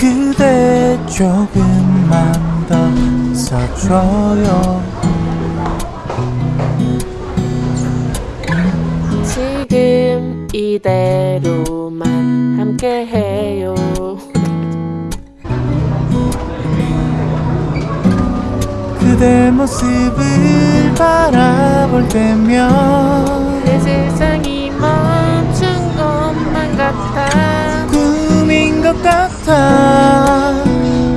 그대 조금만 더 서줘요. 지금 이대로만 함께해요. 그대 모습을 바라볼 때면 내 세상이 멈춘 것만 같아. 꿈인 것 같아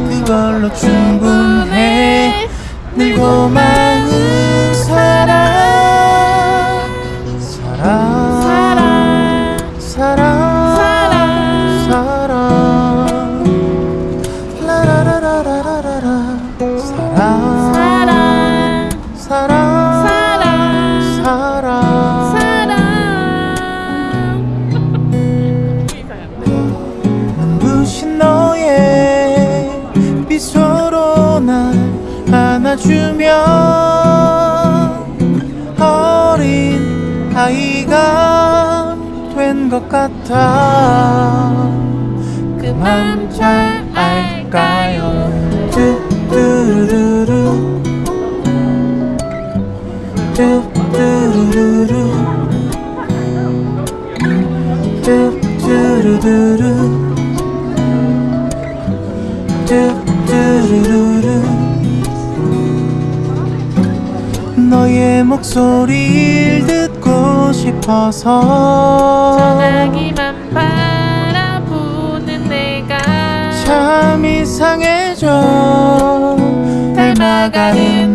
그걸로 충분해. 늘 고 마은 사랑 같아. 그만 잘 알까요? 뚜뚜루루루 뚜뚜루루루. 뚜뚜루루루. 뚜뚜루루루. 너의 목소리를 싶어서. 전화기만 바라보는 내가 참 이상해져. 닮아가는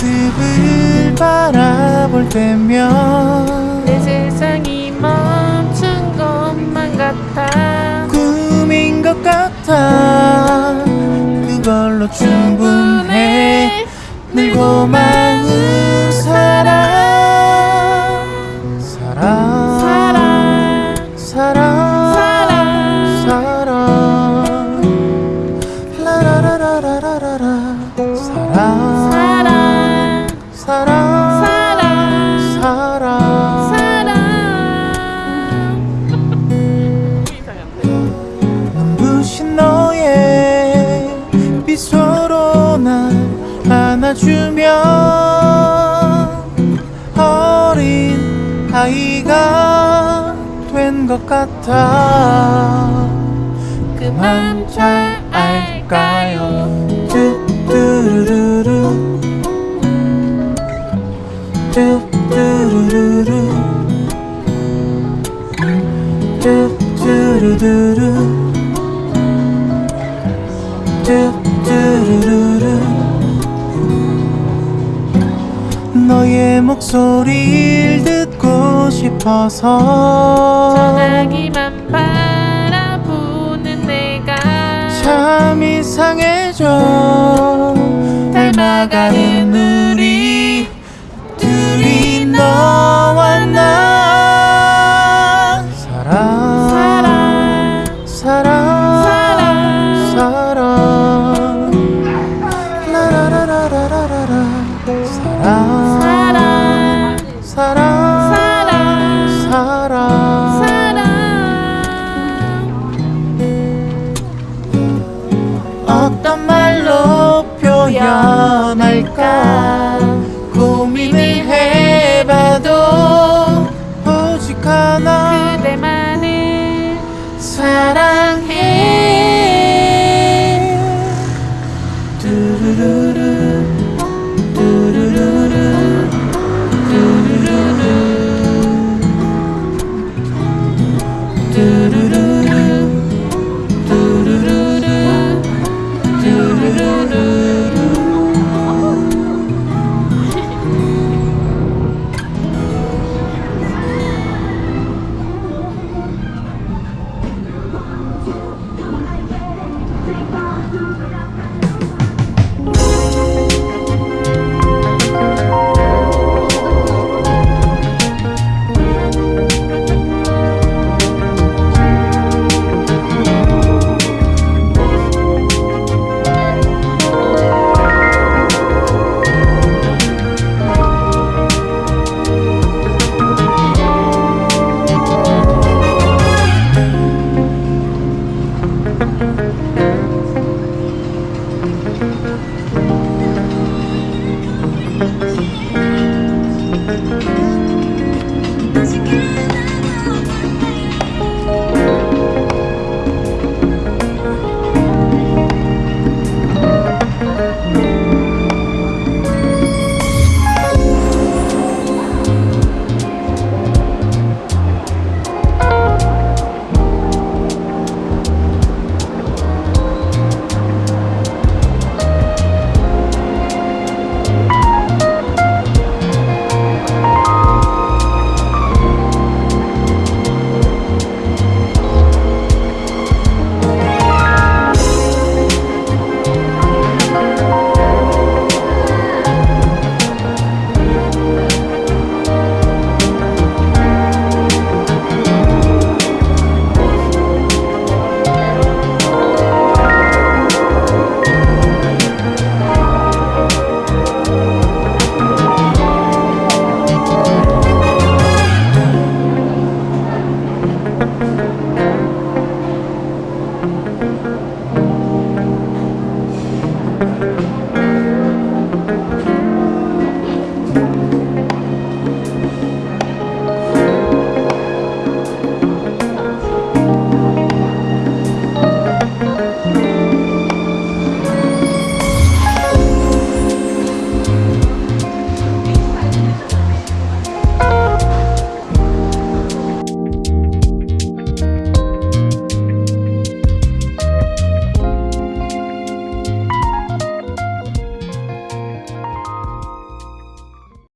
모습을 바라볼 때면 내 세상이 멈춘 것만 같아. 꿈인 것 같아. 그걸로 충분해. 늘고만 싶어서. 전화기만 바라보는 내가 참 이상해져. 닮아가는 우리 둘이 너.